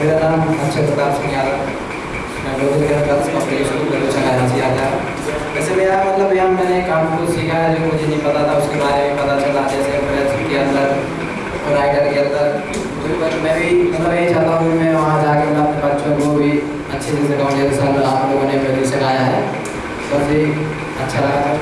मेरा नाम अक्षय प्रताप सिंह यादव मैं Lodhi girls public school Belucha आता है वैसे मेरा मतलब यहाँ मैंने काम को सीखा है जो मुझे नहीं पता था, उसके बारे में पता चला, जैसे प्रेस के अंदर और राइटर के अंदर। तो मैं भी मतलब यही चाहता हूँ कि मैं वहाँ जाकर मैं अपने बच्चों को भी अच्छे से सिखाऊँ, जैसे सर आप लोगों ने पहले सिखाया है। बस ये अच्छा लगा था।